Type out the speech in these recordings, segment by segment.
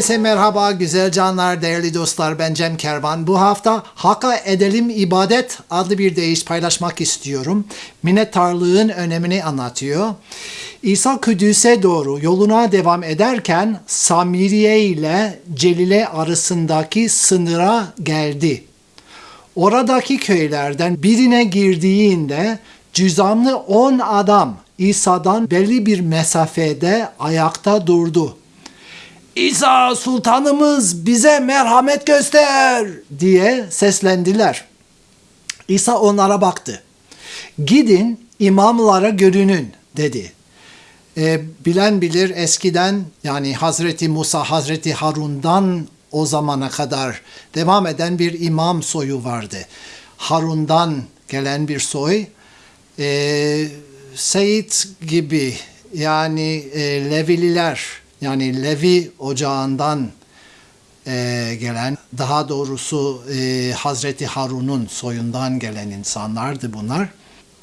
Herkese merhaba güzel canlar, değerli dostlar. Ben Cem Kervan. Bu hafta Hakka Edelim İbadet adlı bir deyiş paylaşmak istiyorum. Minnettarlığın önemini anlatıyor. İsa Kudüs'e doğru yoluna devam ederken Samiriye ile Celile arasındaki sınıra geldi. Oradaki köylerden birine girdiğinde cüzamlı on adam İsa'dan belli bir mesafede ayakta durdu. İsa sultanımız bize merhamet göster diye seslendiler. İsa onlara baktı. Gidin imamlara görünün dedi. E, bilen bilir eskiden yani Hazreti Musa, Hazreti Harun'dan o zamana kadar devam eden bir imam soyu vardı. Harun'dan gelen bir soy. E, Seyit gibi yani e, Levililer yani Levi ocağından e, gelen daha doğrusu e, Hazreti Harun'un soyundan gelen insanlardı bunlar.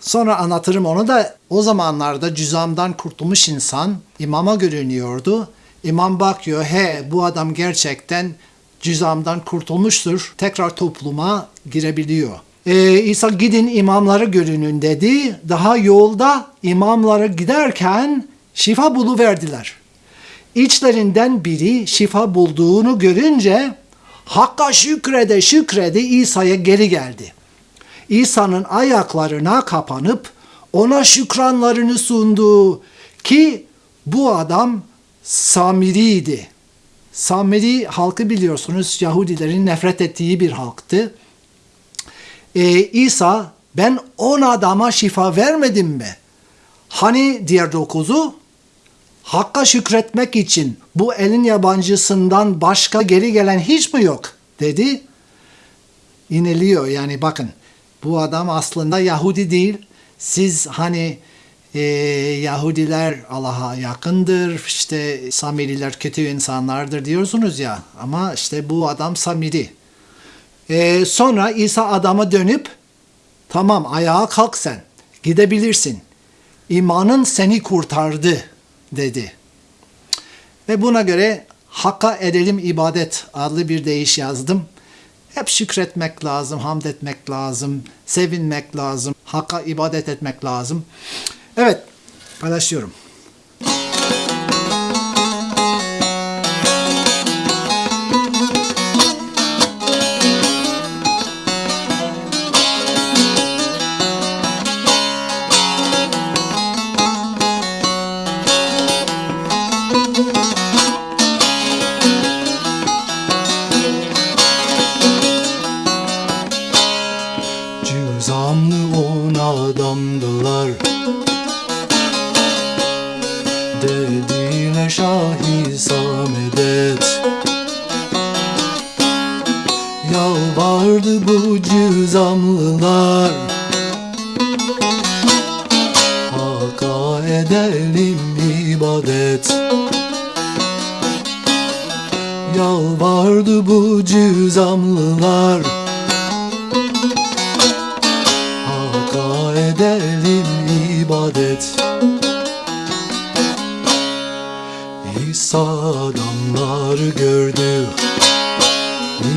Sonra anlatırım onu da o zamanlarda cüzamdan kurtulmuş insan imama görünüyordu. İmam bakıyor he bu adam gerçekten cüzamdan kurtulmuştur. Tekrar topluma girebiliyor. Ee, İsa gidin imamlara görünün dedi. Daha yolda imamlara giderken şifa buluverdiler. İçlerinden biri şifa bulduğunu görünce Hakka şükrede şükrede İsa'ya geri geldi. İsa'nın ayaklarına kapanıp ona şükranlarını sundu ki bu adam Samiri'ydi. Samiri halkı biliyorsunuz Yahudilerin nefret ettiği bir halktı. Ee, İsa ben on adama şifa vermedim mi? Hani diğer dokuzu? Hakka şükretmek için bu elin yabancısından başka geri gelen hiç mi yok? dedi. İniliyor yani bakın bu adam aslında Yahudi değil. Siz hani e, Yahudiler Allah'a yakındır, işte Samiriler kötü insanlardır diyorsunuz ya. Ama işte bu adam Samiri. E, sonra İsa adama dönüp tamam ayağa kalk sen gidebilirsin. İmanın seni kurtardı dedi. Ve buna göre Hakka edelim ibadet adlı bir deyiş yazdım. Hep şükretmek lazım, hamd etmek lazım, sevinmek lazım, Hakka ibadet etmek lazım. Evet, paylaşıyorum. Yalvardı bu cüzamlılar. Hakka edelim ibadet. Yalvardı bu cüzamlılar. Hakka edelim ibadet. İsa adamları gördü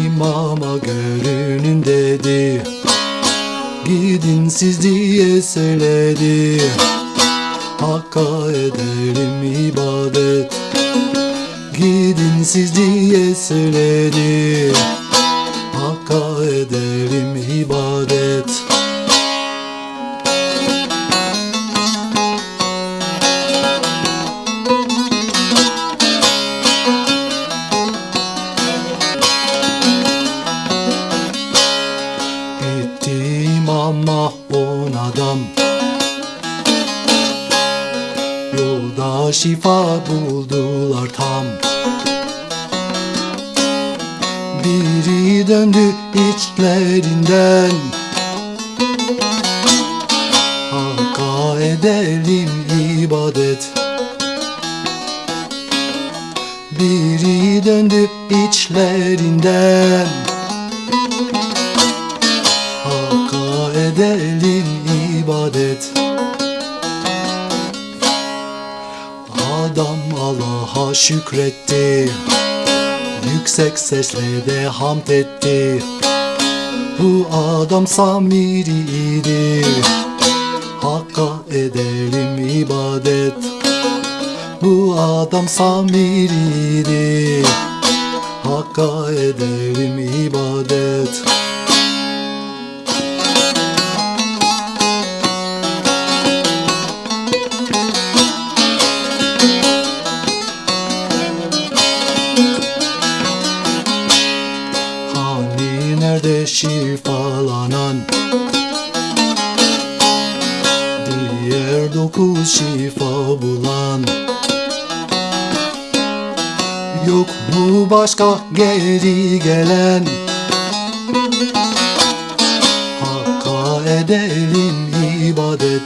İmama görünün dedi. Gidin siz diye söyledi. Hakka edelim ibadet. Gidin siz diye söyledi şifa buldular tam. Biri döndü içlerinden. Hakka edelim ibadet. Biri döndü içlerinden. Hakka edelim ibadet Adam Allah'a şükretti. Yüksek sesle de hamd etti. Bu adam Samiri'ydi Hakka edelim ibadet. Bu adam Samiri'ydi Hakka edelim ibadet Dokuz şifa bulan. Yok mu başka geri gelen? Hakka edelim ibadet.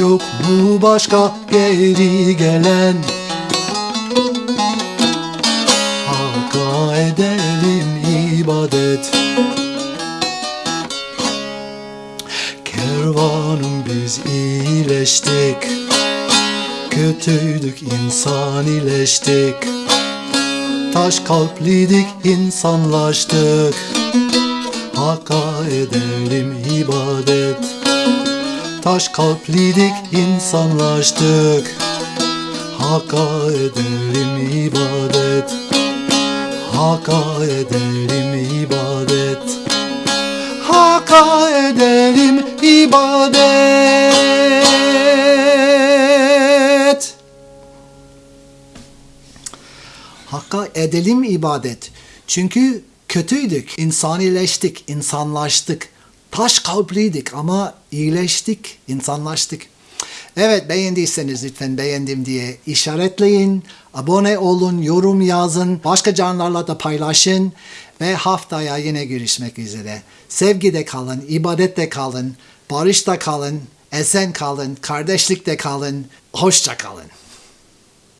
Yok mu başka geri gelen? Hakka edelim ibadet Kervanım biz iyileştik. Kötüydük insan iyileştik. Taş kalpliydik insanlaştık. Hakka edelim ibadet. Taş kalpliydik insanlaştık. Hakka edelim ibadet. Hakka edelim ibadet. Hakka edelim ibadet Hakka edelim ibadet. Çünkü kötüydük, insanileştik, insanlaştık. Taş kalpliydik ama iyileştik, insanlaştık. Evet beğendiyseniz lütfen beğendim diye işaretleyin. Abone olun, yorum yazın, başka canlarla da paylaşın. Ve haftaya yine görüşmek üzere. Sevgide kalın, ibadette kalın, barışta kalın, esen kalın, kardeşlikte kalın, hoşça kalın.